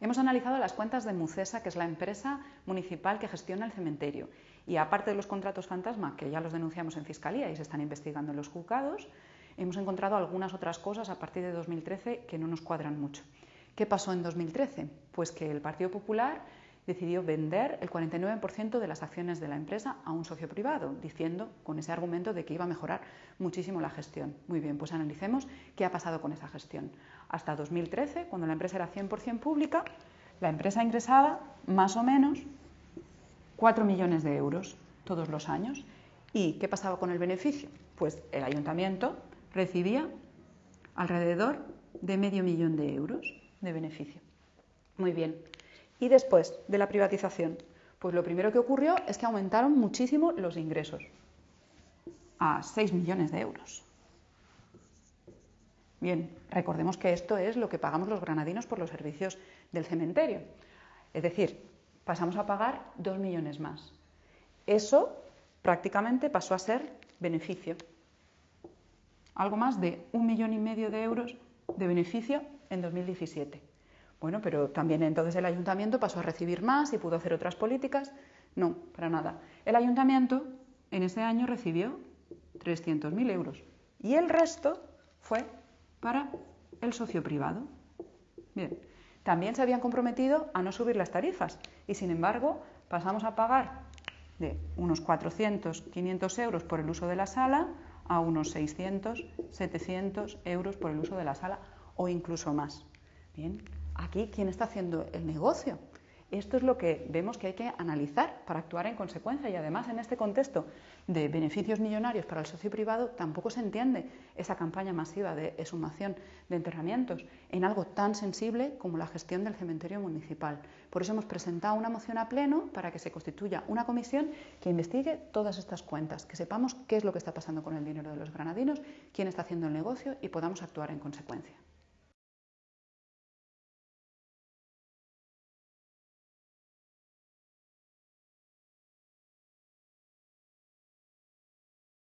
Hemos analizado las cuentas de Mucesa, que es la empresa municipal que gestiona el cementerio. Y aparte de los contratos fantasma, que ya los denunciamos en Fiscalía y se están investigando en los juzgados, hemos encontrado algunas otras cosas a partir de 2013 que no nos cuadran mucho. ¿Qué pasó en 2013? Pues que el Partido Popular decidió vender el 49% de las acciones de la empresa a un socio privado, diciendo con ese argumento de que iba a mejorar muchísimo la gestión. Muy bien, pues analicemos qué ha pasado con esa gestión. Hasta 2013, cuando la empresa era 100% pública, la empresa ingresaba más o menos 4 millones de euros todos los años. ¿Y qué pasaba con el beneficio? Pues el ayuntamiento recibía alrededor de medio millón de euros de beneficio. Muy bien. Y después de la privatización, pues lo primero que ocurrió es que aumentaron muchísimo los ingresos, a 6 millones de euros. Bien, recordemos que esto es lo que pagamos los granadinos por los servicios del cementerio. Es decir, pasamos a pagar 2 millones más. Eso prácticamente pasó a ser beneficio. Algo más de un millón y medio de euros de beneficio en 2017. Bueno, pero también entonces el ayuntamiento pasó a recibir más y pudo hacer otras políticas. No, para nada. El ayuntamiento en ese año recibió 300.000 euros y el resto fue para el socio privado. Bien, también se habían comprometido a no subir las tarifas y sin embargo pasamos a pagar de unos 400, 500 euros por el uso de la sala a unos 600, 700 euros por el uso de la sala o incluso más. Bien, aquí quién está haciendo el negocio. Esto es lo que vemos que hay que analizar para actuar en consecuencia y además en este contexto de beneficios millonarios para el socio privado tampoco se entiende esa campaña masiva de exhumación de enterramientos en algo tan sensible como la gestión del cementerio municipal. Por eso hemos presentado una moción a pleno para que se constituya una comisión que investigue todas estas cuentas, que sepamos qué es lo que está pasando con el dinero de los granadinos, quién está haciendo el negocio y podamos actuar en consecuencia.